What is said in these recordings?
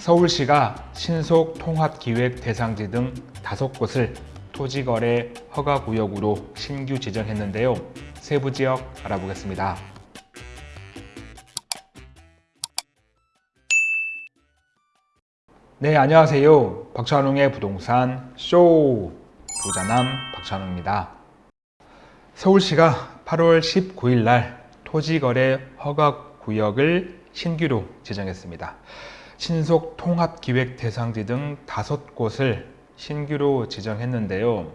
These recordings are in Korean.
서울시가 신속 통합기획 대상지 등 다섯 곳을 토지거래 허가구역으로 신규 지정했는데요. 세부 지역 알아보겠습니다. 네, 안녕하세요. 박찬웅의 부동산 쇼 부자남 박찬웅입니다. 서울시가 8월 19일 날 토지거래 허가구역을 신규로 지정했습니다. 신속 통합 기획 대상지 등 다섯 곳을 신규로 지정했는데요.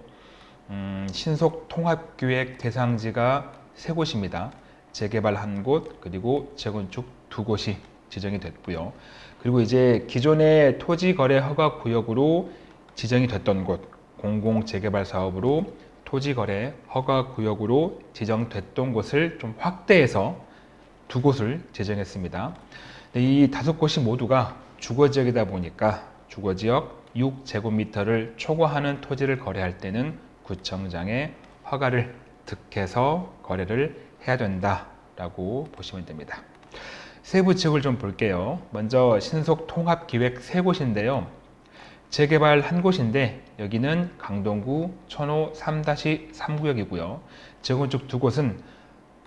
음, 신속 통합 기획 대상지가 세 곳입니다. 재개발 한 곳, 그리고 재건축 두 곳이 지정이 됐고요. 그리고 이제 기존의 토지 거래 허가 구역으로 지정이 됐던 곳, 공공 재개발 사업으로 토지 거래 허가 구역으로 지정됐던 곳을 좀 확대해서 두 곳을 지정했습니다. 이 다섯 곳이 모두가 주거지역이다 보니까 주거지역 6제곱미터를 초과하는 토지를 거래할 때는 구청장에 허가를 득해서 거래를 해야 된다라고 보시면 됩니다. 세부 지역을 좀 볼게요. 먼저 신속 통합기획 세 곳인데요. 재개발 한 곳인데 여기는 강동구 천호 3-3구역이고요. 재건축 두 곳은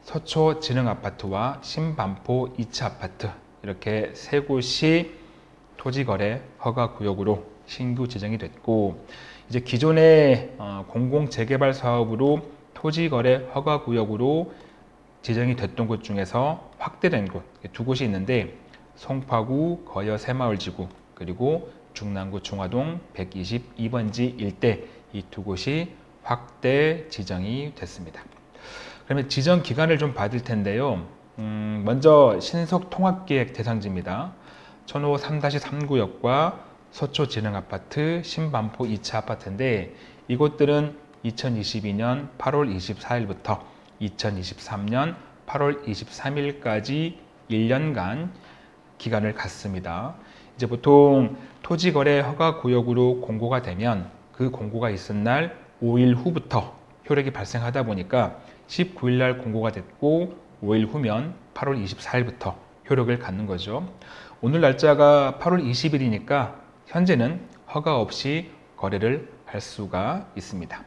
서초 진흥아파트와 신반포 2차 아파트 이렇게 세 곳이 토지거래 허가구역으로 신규 지정이 됐고 이제 기존의 어, 공공재개발 사업으로 토지거래 허가구역으로 지정이 됐던 곳 중에서 확대된 곳 두 곳이 있는데 송파구 거여 새마을지구 그리고 중랑구 중화동 122번지 일대 이 두 곳이 확대 지정이 됐습니다. 그러면 지정 기간을 좀 받을 텐데요. 음, 먼저 신속 통합기획 대상지입니다. 천호 3-3구역과 서초진흥아파트, 신반포 2차 아파트인데 이곳들은 2022년 8월 24일부터 2023년 8월 23일까지 1년간 기간을 갖습니다. 이제 보통 토지거래 허가구역으로 공고가 되면 그 공고가 있은 날 5일 후부터 효력이 발생하다 보니까 19일 날 공고가 됐고 5일 후면 8월 24일부터 효력을 갖는 거죠. 오늘 날짜가 8월 20일이니까 현재는 허가 없이 거래를 할 수가 있습니다.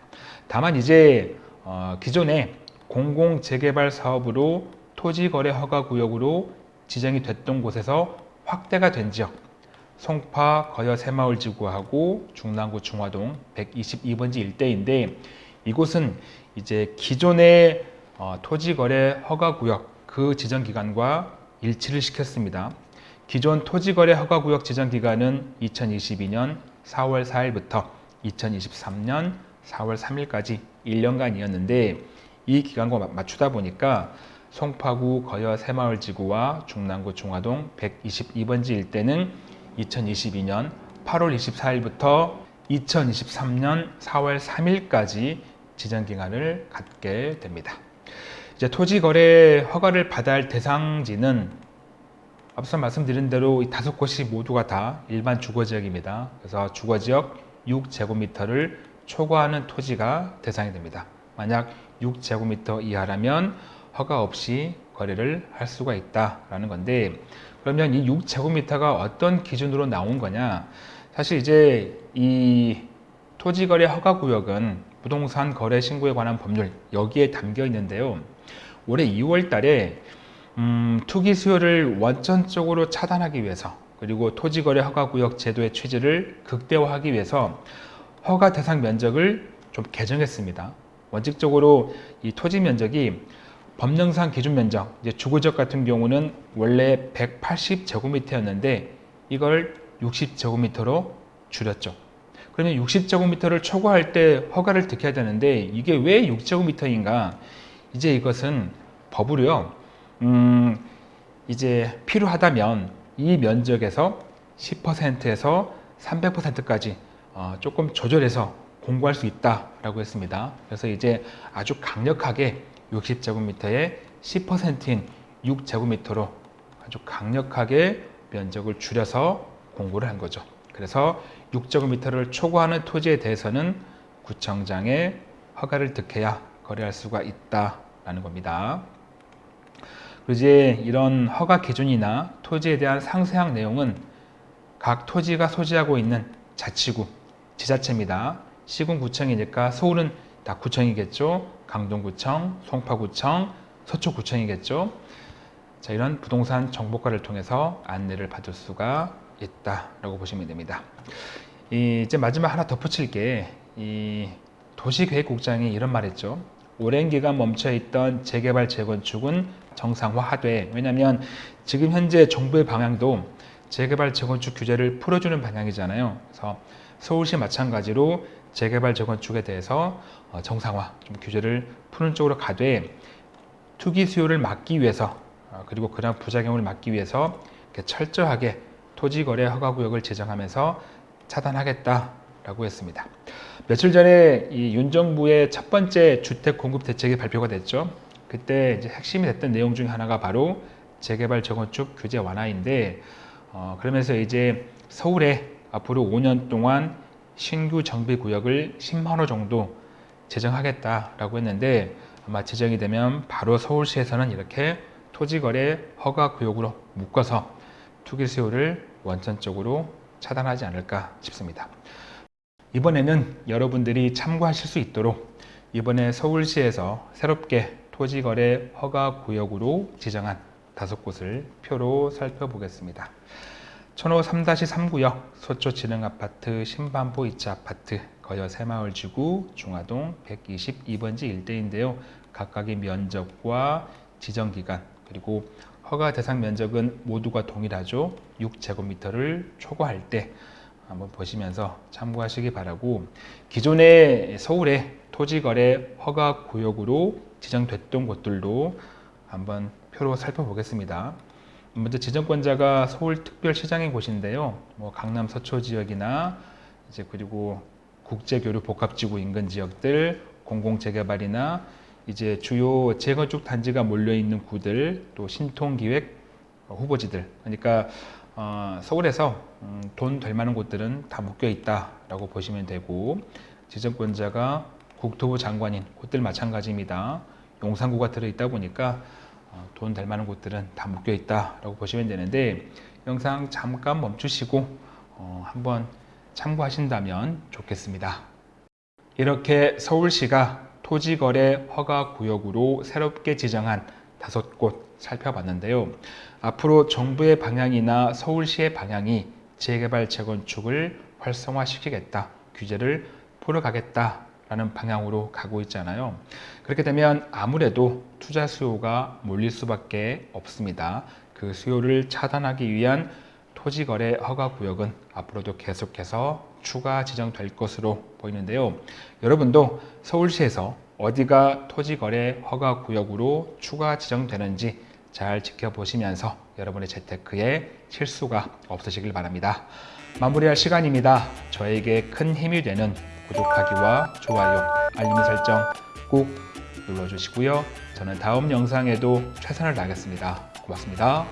다만 이제 어, 기존에 공공재개발 사업으로 토지거래 허가 구역으로 지정이 됐던 곳에서 확대가 된 지역 송파 거여 새마을 지구하고 중랑구 중화동 122번지 일대인데 이곳은 이제 기존의 어, 토지거래 허가구역 그 지정기간과 일치를 시켰습니다. 기존 토지거래 허가구역 지정기간은 2022년 4월 4일부터 2023년 4월 3일까지 1년간이었는데 이 기간과 맞추다 보니까 송파구 거여 새마을지구와 중랑구 중화동 122번지 일대는 2022년 8월 24일부터 2023년 4월 3일까지 지정기간을 갖게 됩니다. 이제 토지거래 허가를 받아야 할 대상지는 앞서 말씀드린 대로 이 다섯 곳이 모두가 다 일반 주거지역입니다. 그래서 주거지역 6제곱미터를 초과하는 토지가 대상이 됩니다. 만약 6제곱미터 이하라면 허가 없이 거래를 할 수가 있다라는 건데 그러면 이 6제곱미터가 어떤 기준으로 나온 거냐 사실 이제 이 토지거래 허가구역은 부동산 거래 신고에 관한 법률 여기에 담겨 있는데요 올해 2월 달에 음, 투기 수요를 원천적으로 차단하기 위해서 그리고 토지거래 허가구역 제도의 취지를 극대화하기 위해서 허가 대상 면적을 좀 개정했습니다. 원칙적으로 이 토지 면적이 법령상 기준 면적, 이제 주거지역 같은 경우는 원래 180제곱미터였는데 이걸 60제곱미터로 줄였죠. 그러면 60제곱미터를 초과할 때 허가를 득해야 되는데 이게 왜 6제곱미터인가? 이제 이것은 법으로요. 음, 이제 필요하다면 이 면적에서 10%에서 300%까지 어, 조금 조절해서 공부할 수 있다라고 했습니다. 그래서 이제 아주 강력하게 60제곱미터의 10%인 6제곱미터로 아주 강력하게 면적을 줄여서 공고를 한 거죠. 그래서 6제곱미터를 초과하는 토지에 대해서는 구청장의 허가를 득해야 거래할 수가 있다라는 겁니다. 이제 이런 허가 기준이나 토지에 대한 상세한 내용은 각 토지가 소지하고 있는 자치구, 지자체입니다. 시군구청이니까 서울은 다 구청이겠죠. 강동구청, 송파구청, 서초구청이겠죠. 자, 이런 부동산 정보과를 통해서 안내를 받을 수가 있다라고 보시면 됩니다. 이 이제 마지막 하나 덧붙일 게 이 도시계획국장이 이런 말했죠. 오랜 기간 멈춰있던 재개발 재건축은 정상화하되 왜냐하면 지금 현재 정부의 방향도 재개발 재건축 규제를 풀어주는 방향이잖아요. 그래서 서울시 마찬가지로 재개발 재건축에 대해서 어, 정상화 좀 규제를 푸는 쪽으로 가되 투기 수요를 막기 위해서 어, 그리고 그런 부작용을 막기 위해서 철저하게 토지거래 허가구역을 제정하면서 차단하겠다라고 했습니다. 며칠 전에 이 윤 정부의 첫 번째 주택 공급 대책이 발표가 됐죠. 그때 이제 핵심이 됐던 내용 중 하나가 바로 재개발 재건축 규제 완화인데 어, 그러면서 이제 서울에 앞으로 5년 동안 신규 정비 구역을 10만 호 정도 제정하겠다라고 했는데 아마 제정이 되면 바로 서울시에서는 이렇게 토지거래 허가 구역으로 묶어서 투기 수요를 원천적으로 차단하지 않을까 싶습니다. 이번에는 여러분들이 참고하실 수 있도록 이번에 서울시에서 새롭게 토지거래 허가 구역으로 지정한 다섯 곳을 표로 살펴보겠습니다. 천호 3-3구역 서초진흥아파트 신반포 2차 아파트 거여 새마을지구 중화동 122번지 일대인데요. 각각의 면적과 지정기간 그리고 허가 대상 면적은 모두가 동일하죠. 6제곱미터를 초과할 때 한번 보시면서 참고하시기 바라고 기존의 서울의 토지거래 허가 구역으로 지정됐던 곳들도 한번 표로 살펴보겠습니다. 먼저 지정권자가 서울특별시장의 곳인데요. 뭐 강남 서초 지역이나 이제 그리고 국제교류 복합지구 인근 지역들, 공공재개발이나 이제 주요 재건축 단지가 몰려 있는 구들, 또 신통기획 후보지들. 그러니까 어, 서울에서 음, 돈될 만한 곳들은 다 묶여 있다라고 보시면 되고 지정권자가 국토부 장관인 곳들 마찬가지입니다. 용산구가 들어있다 보니까 어, 돈될 만한 곳들은 다 묶여 있다라고 보시면 되는데 영상 잠깐 멈추시고 어, 한번 참고하신다면 좋겠습니다. 이렇게 서울시가 토지거래 허가구역으로 새롭게 지정한 다섯 곳 살펴봤는데요. 앞으로 정부의 방향이나 서울시의 방향이 재개발 재건축을 활성화시키겠다, 규제를 풀어가겠다 라는 방향으로 가고 있잖아요. 그렇게 되면 아무래도 투자 수요가 몰릴 수밖에 없습니다. 그 수요를 차단하기 위한 토지거래 허가 구역은 앞으로도 계속해서 추가 지정될 것으로 보이는데요. 여러분도 서울시에서 어디가 토지거래 허가 구역으로 추가 지정되는지 잘 지켜보시면서 여러분의 재테크에 실수가 없으시길 바랍니다. 마무리할 시간입니다. 저에게 큰 힘이 되는 구독하기와 좋아요, 알림 설정 꼭 눌러주시고요. 저는 다음 영상에도 최선을 다하겠습니다. 고맙습니다.